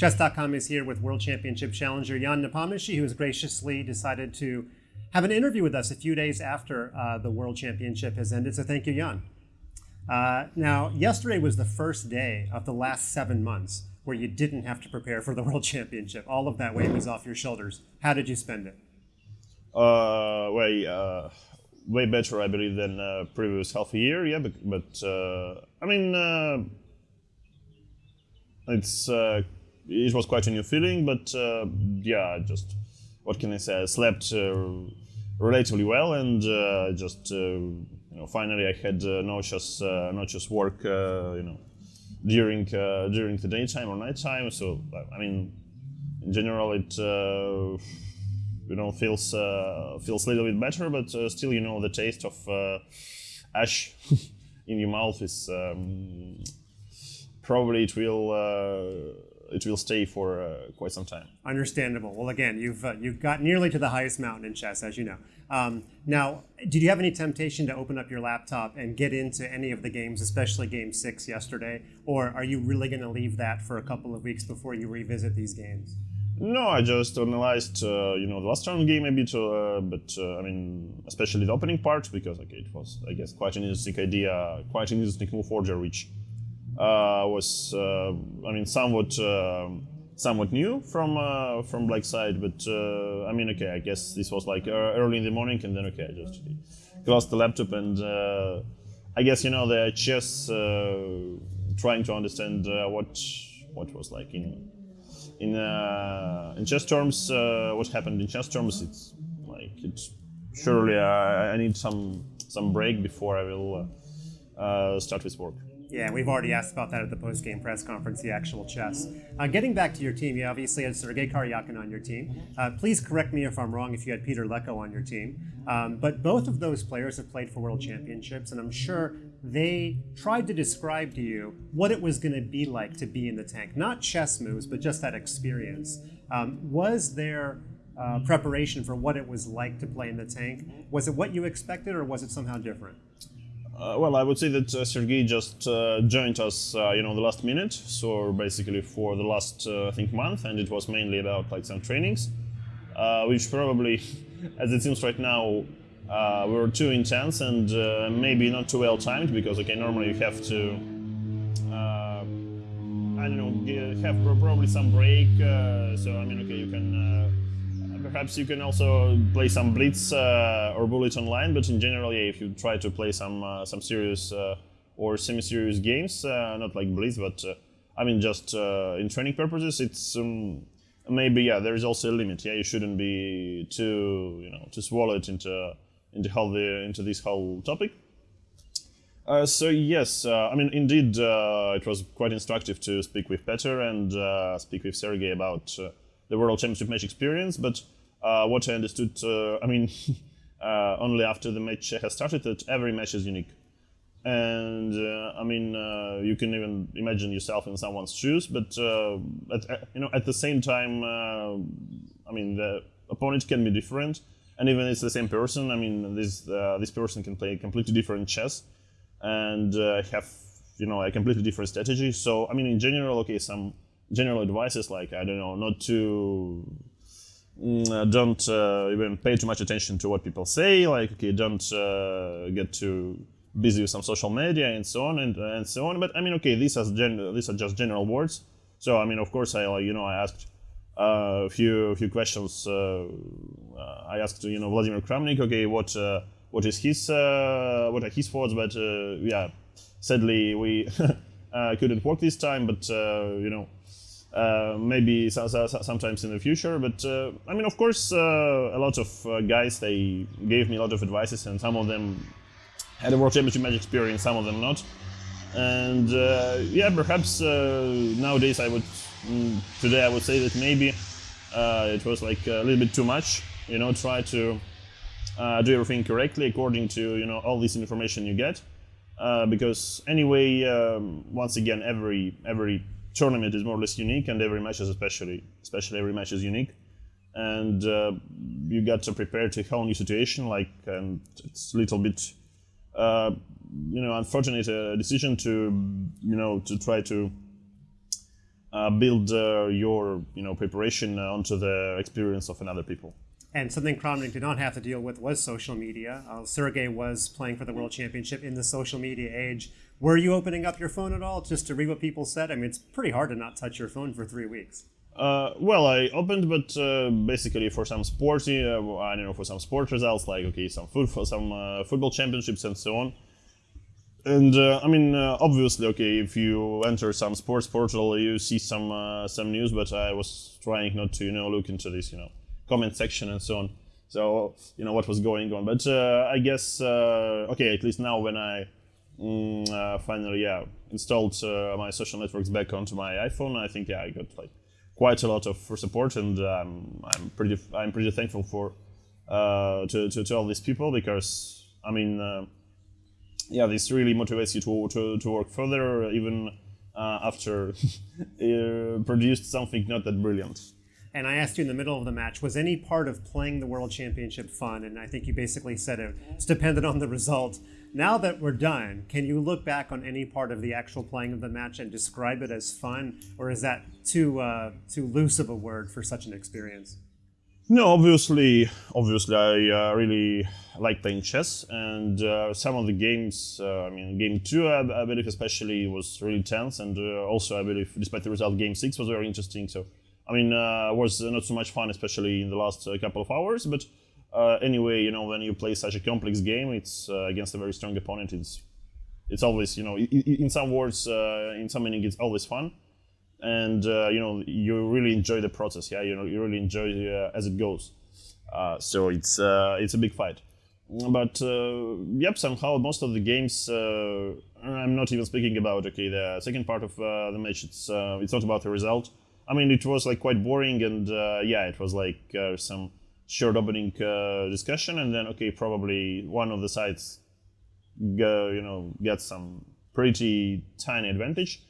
Chess.com is here with World Championship challenger Jan Nepomniachtchi, who has graciously decided to have an interview with us a few days after uh, the World Championship has ended. So thank you, Jan. Uh, now, yesterday was the first day of the last seven months where you didn't have to prepare for the World Championship. All of that weight was off your shoulders. How did you spend it? Uh, way, uh, way better, I believe, than uh, previous half a year. Yeah, but, but uh, I mean, uh, it's uh, it was quite a new feeling. But uh, yeah, just what can I say? I slept uh, relatively well, and uh, just uh, you know, finally I had not just work, you know, during during the daytime or nighttime. So I mean, in general, it you know feels feels a little bit better, but still, you know, the taste of ash in your mouth is um, probably it will it will stay for uh, quite some time. Understandable. Well, again, you've uh, you've got nearly to the highest mountain in chess, as you know. Um, now, did you have any temptation to open up your laptop and get into any of the games, especially Game Six yesterday, or are you really going to leave that for a couple of weeks before you revisit these games? No, I just analyzed, uh, you know, the last round game a bit, uh, but uh, I mean, especially the opening part because okay, it was, I guess, quite an interesting idea, quite an interesting move order, which was, uh, I mean, somewhat, um somewhat new from uh, from Black side, but uh, I mean, okay, I guess this was like uh, early in the morning, and then okay, I just closed the laptop, and uh, I guess you know the chess, uh, trying to understand uh, what what was like in in uh, in chess terms, uh, what happened in chess terms. It's like it's surely I, I need some some break before I will uh, uh, start with work. Yeah, we've already asked about that at the post-game press conference, the actual chess. Uh, getting back to your team, you obviously had Sergei Karyakin on your team. Uh, please correct me if I'm wrong if you had Peter Leko on your team. Um, but both of those players have played for World Championships, and I'm sure they tried to describe to you what it was going to be like to be in the tank. Not chess moves, but just that experience. Um, was there uh, preparation for what it was like to play in the tank? Was it what you expected, or was it somehow different? Uh, well, I would say that uh, Sergei just uh, joined us, uh, you know, the last minute. So basically for the last, uh, I think, month, and it was mainly about like some trainings, uh, which probably, as it seems right now, were too intense and maybe not too well timed because okay, normally you have to, I don't know, have probably some break. So I mean, okay, you can. Perhaps you can also play some blitz uh, or bullet online, but in general, yeah, if you try to play some uh, some serious uh, or semi-serious games, uh, not like blitz, but uh, I mean just in training purposes, it's um, maybe yeah, there is also a limit. Yeah, you shouldn't be too you know too swallowed into into how the into this whole topic. Uh, so yes, uh, I mean indeed, uh, it was quite instructive to speak with Peter and speak with Sergey about the World Championship match experience. But what I understood, uh, I mean, uh, only after the match has started, that every match is unique. And uh, I mean, uh, you can even imagine yourself in someone's shoes, but uh, at, you know, at the same time, uh, I mean, the opponent can be different, and even if it's the same person. I mean, this uh, this person can play completely different chess, and uh, have you know a completely different strategy. So I mean, in general, okay, some general advices like I don't know, not to uh, don't uh, even pay too much attention to what people say. Like okay, don't uh, get too busy with some social media and so on and, and so on. But I mean, okay, these are gen- these are just general words. So I mean, of course, I you know I asked uh, a few few questions. Uh, uh, I asked you know Vladimir Kramnik, okay, what uh, what is his uh, what are his thoughts? But uh, yeah, sadly we uh, couldn't work this time. But uh, you know. Uh, maybe so, so, so- sometimes in the future, but uh, I mean, of course, uh, a lot of uh, guys they gave me a lot of advices, and some of them had a World Championship match experience, some of them not. And uh, yeah, perhaps uh, nowadays I would mm, today I would say that maybe it was like a little bit too much. You know, try to do everything correctly according to you know all this information you get. Because anyway, um, once again, every every tournament is more or less unique, and every match is especially especially every match is unique and uh, you got to prepare to a whole new situation. Like, and it's a little bit, uh, you know, unfortunate uh, decision to, you know, to try to uh, build uh, your you know preparation onto the experience of another people. And something Kramnik did not have to deal with was social media. Uh, Sergey was playing for the World Championship in the social media age. Were you opening up your phone at all just to read what people said? I mean, it's pretty hard to not touch your phone for three weeks. Uh, well, I opened, but uh, basically for some sporty, uh, I don't know, for some sports results, like okay, some football, some uh, football championships and so on. And uh, I mean, uh, obviously, okay, if you enter some sports portal, you see some some news, but I was trying not to, you know, look into this, you know, comment section and so on. So you know what was going on, but I guess okay, at least now when I mm, finally yeah installed my social networks back onto my iPhone, I think yeah I got like quite a lot of support, and um, I'm pretty I'm pretty thankful for uh, to, to, to all these people because I mean uh, yeah this really motivates you to to, to work further even uh, after produced something not that brilliant. And I asked you in the middle of the match, was any part of playing the World Championship fun? And I think you basically said it, it's dependent on the result. Now that we're done, can you look back on any part of the actual playing of the match and describe it as fun, or is that too uh, too loose of a word for such an experience? No, obviously, obviously, I uh, really like playing chess, and uh, some of the games. Uh, I mean, game two, I, I, believe, especially was really tense, and uh, also, I believe, despite the result, game six was very interesting. So, I mean, uh, was not so much fun, especially in the last couple of hours, but uh, anyway, you know, when you play such a complex game, it's uh, against a very strong opponent. It's it's always, you know, in some words, uh, in some meaning, it's always fun, and uh, you know, you really enjoy the process. Yeah, you know, you really enjoy uh, as it goes. Uh, so it's it's a big fight. But yep, somehow most of the games, I'm not even speaking about. Okay, the second part of the match, it's it's not about the result. I mean, it was like quite boring, and yeah, it was like some short opening uh, discussion, and then okay, probably one of the sides, go, you know, gets some pretty tiny advantage.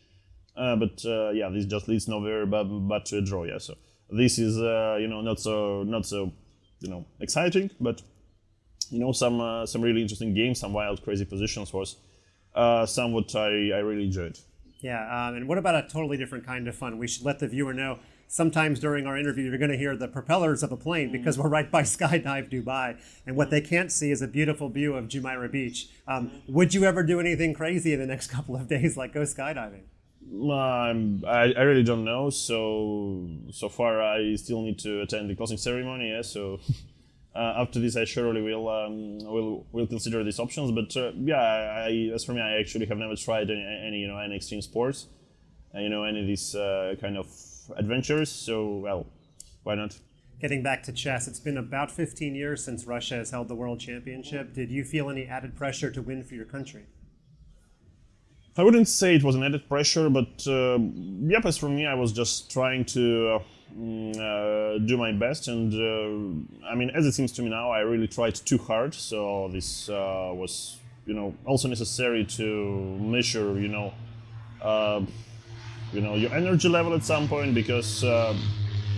Uh, but uh, yeah, this just leads nowhere but, but to a draw. Yeah, so this is uh, you know not so not so you know exciting, but you know some uh, some really interesting games, some wild, crazy positions was uh, somewhat I, I really enjoyed. Yeah, um, and what about a totally different kind of fun? We should let the viewer know sometimes during our interview, you're going to hear the propellers of a plane mm. because we're right by Skydive Dubai. And what they can't see is a beautiful view of Jumeirah Beach. Um, would you ever do anything crazy in the next couple of days, like go skydiving? Um, I, I really don't know. So so far, I still need to attend the closing ceremony. Yeah, so uh, after this, I surely will um, will will consider these options. But uh, yeah, I, as for me, I actually have never tried any, any you know any extreme sports, uh, you know any of these uh, kind of adventures. So, well, why not? Getting back to chess, it's been about 15 years since Russia has held the World Championship. Did you feel any added pressure to win for your country? I wouldn't say it was an added pressure, but uh, yep, as for me, I was just trying to uh, mm, uh, do my best. And uh, I mean, as it seems to me now, I really tried too hard. So this uh, was, you know, also necessary to measure, you know, uh, you know your energy level at some point because uh,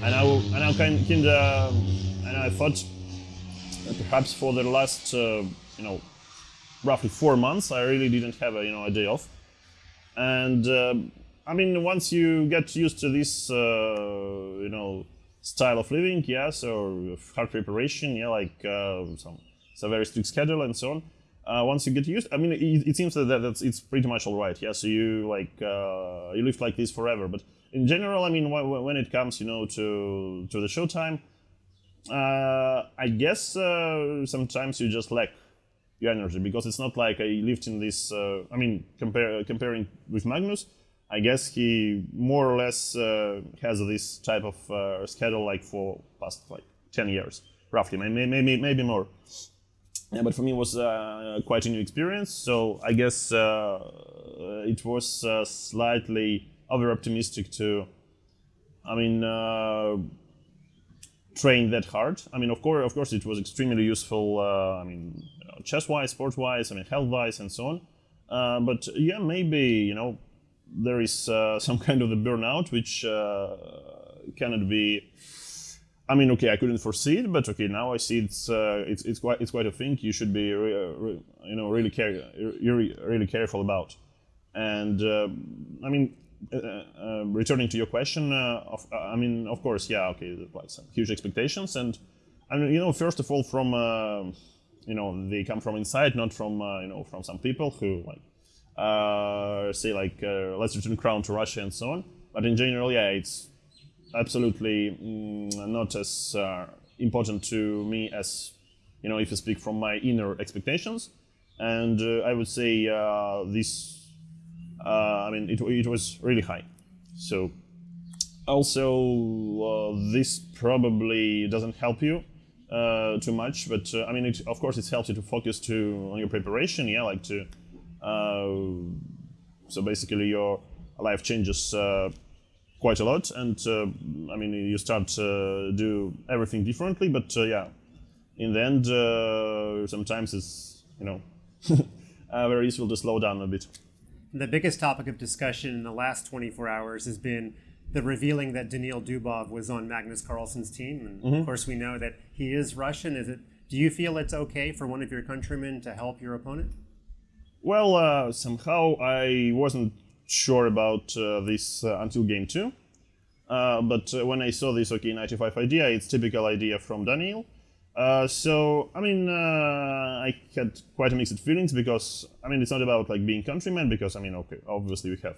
I now I now kind of and I thought perhaps for the last uh, you know roughly four months I really didn't have a you know a day off. And uh, I mean once you get used to this uh, you know style of living yes or hard preparation yeah like uh, some it's a very strict schedule and so on uh, once you get used, I mean, it, it seems that that's it's pretty much all right. Yeah, so you like uh, you live like this forever. But in general, I mean, when, it comes, you know, to to the showtime, uh, I guess uh, sometimes you just lack your energy because it's not like I lived in this. Uh, I mean, compare comparing with Magnus, I guess he more or less uh, has this type of schedule like for past like ten years, roughly, maybe maybe maybe more. Yeah, but for me, it was uh, quite a new experience. So I guess uh, it was uh, slightly over optimistic to, I mean, uh, train that hard. I mean, of course, of course, it was extremely useful. Uh, I mean, chess-wise, sport-wise, I mean, health-wise, and so on. Uh, but yeah, maybe you know there is some kind of the burnout which cannot be I mean, okay, I couldn't foresee it, but okay, now I see it's uh, it's it's quite it's quite a thing you should be re, uh, re, you know really care you're really careful about. And uh, I mean, uh, uh, returning to your question, uh, of, I mean, of course, yeah, okay, some huge expectations, and I mean, you know, first of all, from you know, they come from inside, not from you know, from some people who like say like, let's return crown to Russia and so on. But in general, yeah, it's absolutely mm, not as uh, important to me as you know, if you speak from my inner expectations. And uh, I would say uh, this uh, I mean, it, it was really high. So also, uh, this probably doesn't help you uh, too much, but I mean, it, of course, it helps you to focus to on your preparation. Yeah, like to. so basically, your life changes quite a lot, and uh, I mean, you start to do everything differently. But uh, yeah, in the end, sometimes it's you know very useful to slow down a bit. The biggest topic of discussion in the last 24 hours has been the revealing that Daniil Dubov was on Magnus Carlsen's team. And mm-hmm. of course, we know that he is Russian. Is it? Do you feel it's okay for one of your countrymen to help your opponent? Well, uh, somehow I wasn't sure about uh, this uh, until game two. Uh, but uh, when I saw this OK 95 idea, it's typical idea from Daniil. Uh, so I mean, uh, I had quite mixed feelings because I mean, it's not about like being countrymen because I mean, okay, obviously we have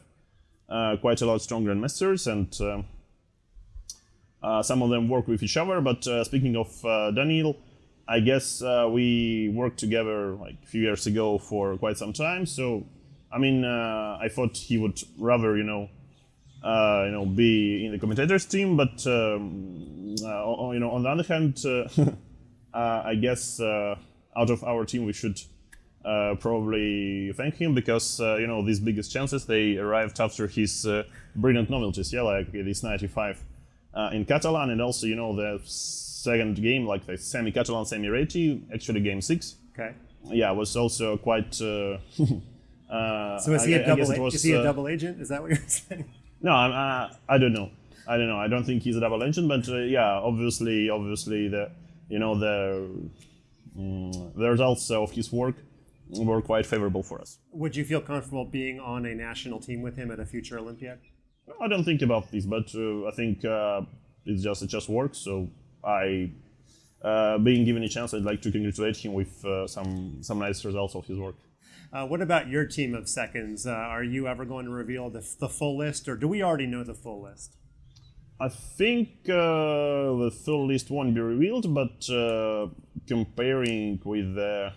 uh, quite a lot stronger grandmasters and um, uh, some of them work with each other. But uh, speaking of Daniil, I guess we worked together like a few years ago for quite some time. So I mean, I thought he would rather you know. you know, be in the commentators team, but um, you know, on the other hand, uh, I guess uh, out of our team we should uh, probably thank him because you know these biggest chances they arrived after his brilliant novelties. Yeah, like this 95 in Catalan and also you know the second game like the semi Catalan semi Reti actually game six. Okay. Yeah, was also quite. Uh, so is he I, a double? Was, is he a double agent? Is that what you're saying? No, I'm, uh, I don't know. I don't know. I don't think he's a double agent, but uh, yeah, obviously, obviously the you know the um, the results of his work were quite favorable for us. Would you feel comfortable being on a national team with him at a future Olympiad? I don't think about this, but uh, I think uh, it's just it just works. So I, uh, being given a chance, I'd like to congratulate him with uh, some some nice results of his work. Uh, what about your team of seconds? Uh, are you ever going to reveal the, the full list, or do we already know the full list? I think uh, the full list won't be revealed, but uh, comparing with the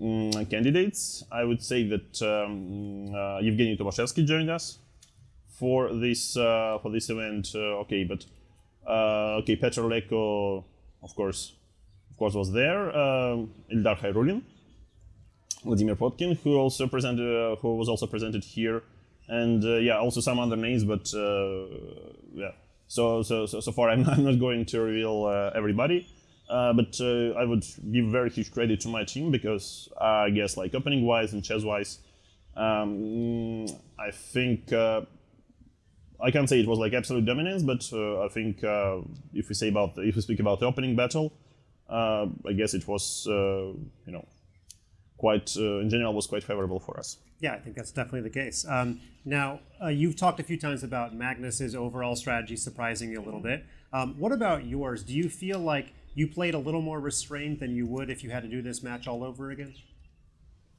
mm, candidates, I would say that um, uh, Evgeny Tomashevsky joined us for this uh, for this event. Okay, but okay, Petr Leko, of course, of course, was there. Um, Ildar Khairulin, Vladimir Potkin, who also presented, who was also presented here and uh, yeah, also some other names, but uh, yeah. So, so so so far, I'm, I'm not going to reveal uh, everybody. but I would give very huge credit to my team because I guess like opening wise and chess wise, um, I think I can't say it was like absolute dominance, but uh, I think uh, if we say about if we speak about the opening battle, uh, I guess it was you know quite in general was quite favorable for us. Yeah, I think that's definitely the case. Um, now, uh, you've talked a few times about Magnus's overall strategy surprising you a little bit. Um, what about yours? Do you feel like you played a little more restrained than you would if you had to do this match all over again?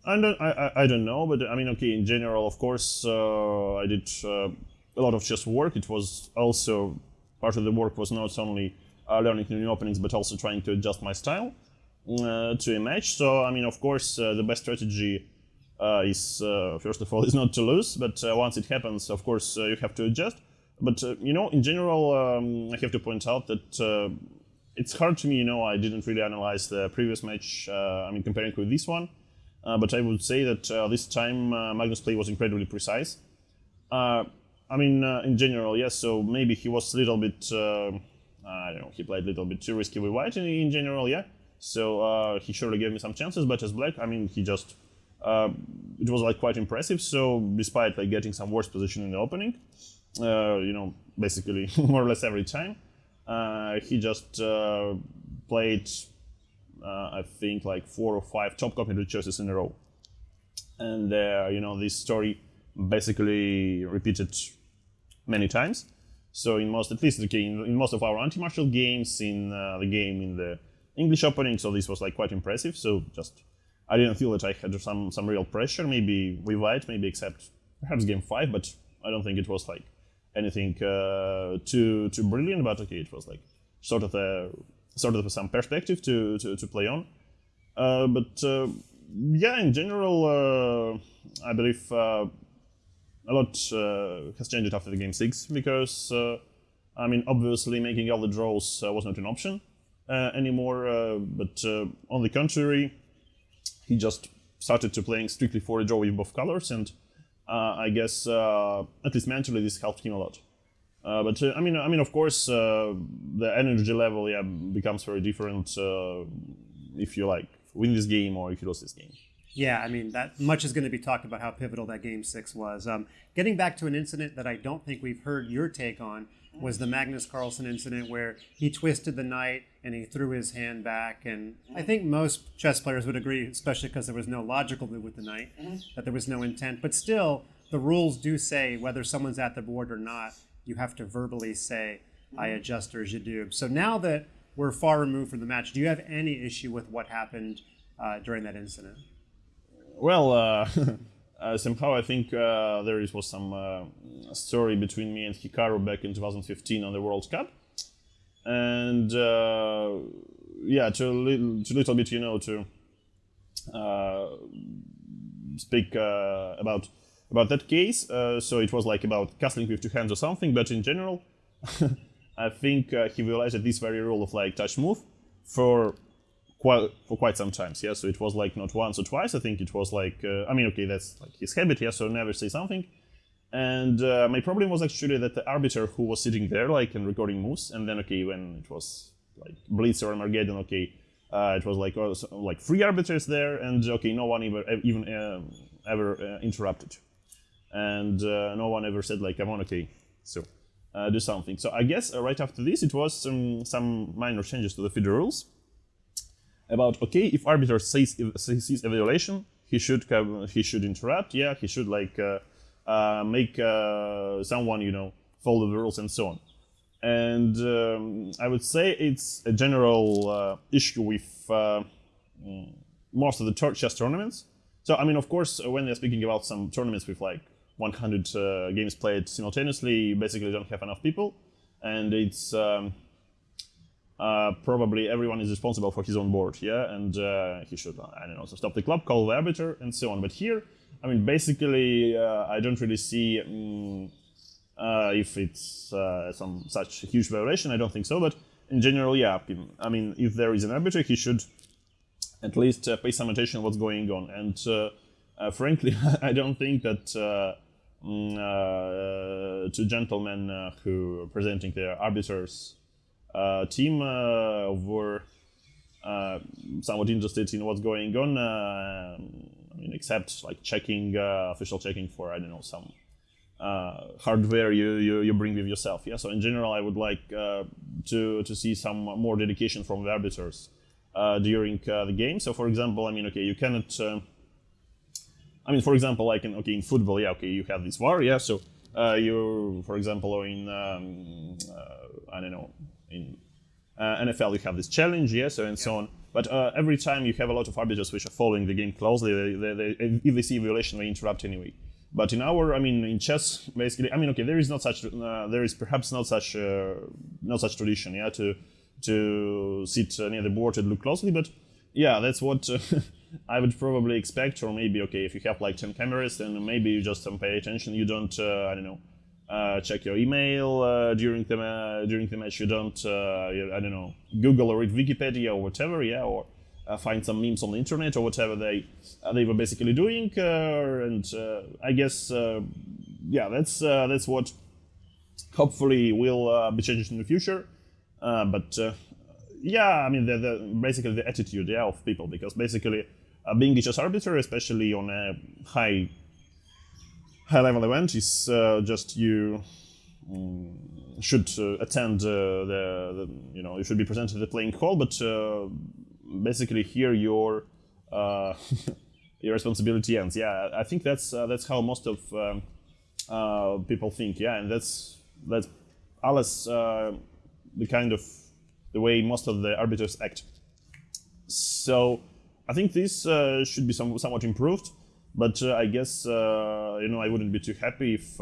I don't, I, I don't know, but I mean, okay, in general, of course, uh, I did uh, a lot of chess work. It was also part of the work was not only uh, learning new openings, but also trying to adjust my style uh, to a match. So, I mean, of course, uh, the best strategy uh, is uh, first of all is not to lose, but uh, once it happens, of course, you have to adjust. But you know, in general, um, I have to point out that it's hard to me. You know, I didn't really analyze the previous match. I mean, comparing with this one. Uh, but I would say that uh, this time uh, Magnus' play was incredibly precise. I mean, in general, yes. So maybe he was a little bit, I don't know, he played a little bit too risky with white in, in general, yeah. So he surely gave me some chances, but as black, I mean, he just uh, it was like quite impressive. So despite like getting some worse position in the opening, uh, you know, basically more or less every time, uh, he just uh, played, uh, I think like four or five top competitive choices in a row. And uh, you know, this story basically repeated many times. So in most, at least okay, in, in most of our anti-Marshall games, in uh, the game in the English opening, so this was like quite impressive. So just I didn't feel that I had some some real pressure. Maybe White, maybe except perhaps game five, but I don't think it was like anything uh, too too brilliant. But okay, it was like sort of a sort of some perspective to to, to play on. Uh, but uh, yeah, in general, uh, I believe uh, a lot uh, has changed after the game six because I mean, obviously, making all the draws was not an option anymore. but on the contrary, he just started to playing strictly for a draw with both colors, and I guess at least mentally this helped him a lot. Uh, but uh, I mean, I mean, of course, uh, the energy level yeah becomes very different if you like win this game or if you lose this game. Yeah, I mean, that much is going to be talked about how pivotal that game six was. Um, getting back to an incident that I don't think we've heard your take on was the Magnus Carlsen incident where he twisted the knight and he threw his hand back. And I think most chess players would agree, especially because there was no logical move with the knight, that there was no intent. But still, the rules do say whether someone's at the board or not, you have to verbally say, I adjust or j'adoube. So now that we're far removed from the match, do you have any issue with what happened uh, during that incident? Well, uh, somehow I think uh, there was some uh, story between me and Hikaru back in 2015 on the World Cup, and uh, yeah, to a little, to little bit, you know, to speak about about that case. so it was like about castling with two hands or something, but in general, I think he realized that this very rule of like touch move for quite for quite some times. Yeah, so it was like not once or twice. I think it was like uh, I mean, okay, that's like his habit. Yeah, so never say something. And uh, my problem was actually that the arbiter who was sitting there, like, and recording moves, and then okay, when it was like Blitz or Armageddon, okay, uh, it was like oh, like three arbiters there, and okay, no one ever even uh, ever uh, interrupted, and uh, no one ever said like, "Come on, okay, so." do something. So I guess right after this, it was some some minor changes to the FIDE rules, about okay if arbiter sees sees a violation he should he should interrupt yeah he should like uh, uh, make uh, someone you know follow the rules and so on. And um, I would say it's a general issue with mm, most of the chess tournaments. So I mean of course when they're speaking about some tournaments with like 100 uh, games played simultaneously you basically don't have enough people. And it's um, uh, probably everyone is responsible for his own board, yeah, and uh, he should, I don't know, so stop the club, call the arbiter, and so on. But here, I mean, basically, uh, I don't really see um, if it's uh, some such huge violation. I don't think so, but in general, yeah, I mean, if there is an arbiter, he should at least pay some attention what's going on. And frankly, I don't think that mm, two gentlemen who are presenting their arbiters team uh, were uh, somewhat interested in what's going on. I mean, except like checking official checking for I don't know some uh, hardware you, you, you bring with yourself. Yeah. So in general, I would like uh, to to see some more dedication from the arbiters uh, during the game. So for example, I mean, okay, you cannot. I mean, for example, like in okay in football, yeah, okay, you have this VAR, yeah. So you, for example, in um, I don't know in uh, NFL you have this challenge, yes, and so on. But uh, every time you have a lot of arbiters which are following the game closely, they, they, they, if they see a violation, they interrupt anyway. But in our, I mean, in chess, basically, I mean, okay, there is not such, uh, there is perhaps not such, uh, not such tradition, yeah, to to sit uh, near the board and look closely. But yeah, that's what uh, I would probably expect. Or maybe, okay, if you have like ten cameras, then maybe you just don't pay attention. You don't, I don't know uh, check your email uh, during the during the match. You don't, uh, I don't know, Google or read Wikipedia or whatever, yeah, or uh, find some memes on the internet or whatever they uh, they were basically doing. and I guess, yeah, that's that's what hopefully will be changed in the future. but yeah, I mean, the, the, basically the attitude yeah, of people, because basically being a chess arbiter, especially on a high high level event is uh, just you um, should uh, attend uh, the, the, you know you should be present at the playing hall but basically here your your responsibility ends. Yeah, I think that's that's how most of um, uh, people think. Yeah, and that's that's alles uh, the kind of the way most of the arbiters act. So I think this uh, should be some, somewhat improved, but uh, I guess uh, you know I wouldn't be too happy if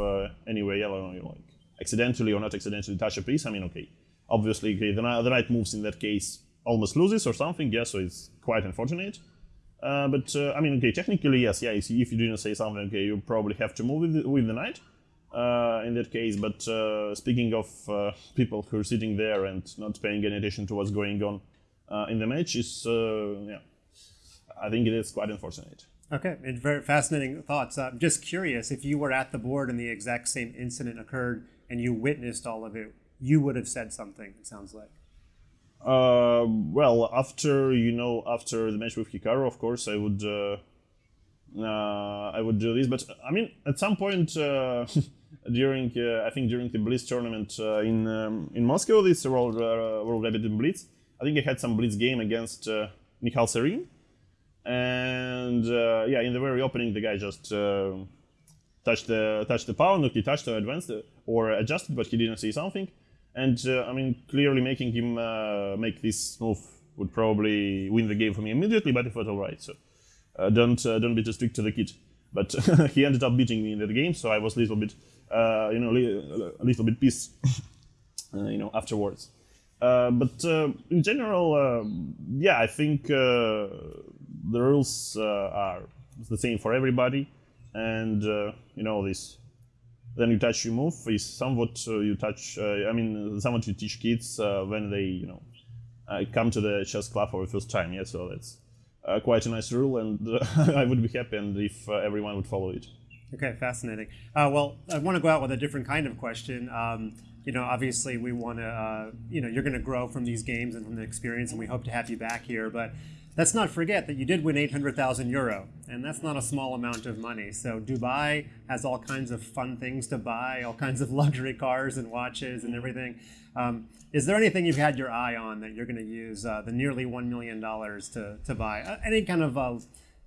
anyway, I don't know, like accidentally or not accidentally touch a piece. I mean, okay, obviously okay, the, the knight moves in that case almost loses or something. Yeah, so it's quite unfortunate. Uh, but uh, I mean, okay, technically yes, yeah. if you didn't say something, okay, you probably have to move with the, with the knight uh, in that case. But speaking of people who are sitting there and not paying any attention to what's going on in the match, is yeah I think it is quite unfortunate. Okay, and very fascinating thoughts. I'm just curious if you were at the board and the exact same incident occurred and you witnessed all of it, you would have said something. It sounds like. Uh, well, after you know, after the match with Hikaru, of course, I would, uh, uh, I would do this. But I mean, at some point uh, during, uh, I think during the Blitz tournament uh, in um, in Moscow, this World World Rapid and Blitz, I think I had some Blitz game against uh, Mikhal Serin, and uh, yeah, in the very opening, the guy just uh, touched the touched the pawn, he touched or advanced or adjusted, but he didn't see something. And uh, I mean, clearly making him uh, make this move would probably win the game for me immediately. But I thought, all right, so uh, don't uh, don't be too strict to the kid. But he ended up beating me in the game, so I was a little bit, you know, a little bit pissed, you know, afterwards. but in general, yeah, I think the rules uh, are the same for everybody, and uh, you know this. Then you touch, you move is somewhat uh, you touch. I mean, somewhat you teach kids when they you know come to the chess club for the first time. Yeah, so that's quite a nice rule, and I would be happy and if everyone would follow it. Okay, fascinating. Uh, well, I want to go out with a different kind of question. Um, you know, obviously, we want to, uh, you know, you're going to grow from these games and from the experience, and we hope to have you back here. But Let's not forget that you did win 800,000 euro, and that's not a small amount of money. So Dubai has all kinds of fun things to buy, all kinds of luxury cars and watches and everything. Um, is there anything you've had your eye on that you're going to use uh, the nearly $1 million to, to buy? Uh, any kind of uh,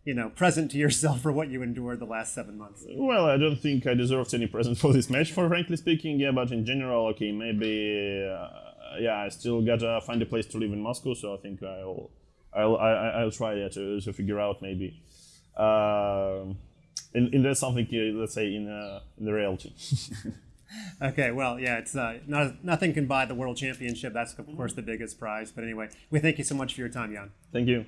you know, present to yourself for what you endured the last seven months? Well, I don't think I deserved any present for this match, for frankly speaking. Yeah, but in general, okay, maybe, uh, yeah, I still gotta find a place to live in Moscow, so I think I'll I'll I, will try to to figure out maybe. Um, in, in there's something let's say in uh, in the reality. okay, well, yeah, it's uh, not, nothing can buy the world championship. That's of course the biggest prize. But anyway, we thank you so much for your time, Jan. Thank you.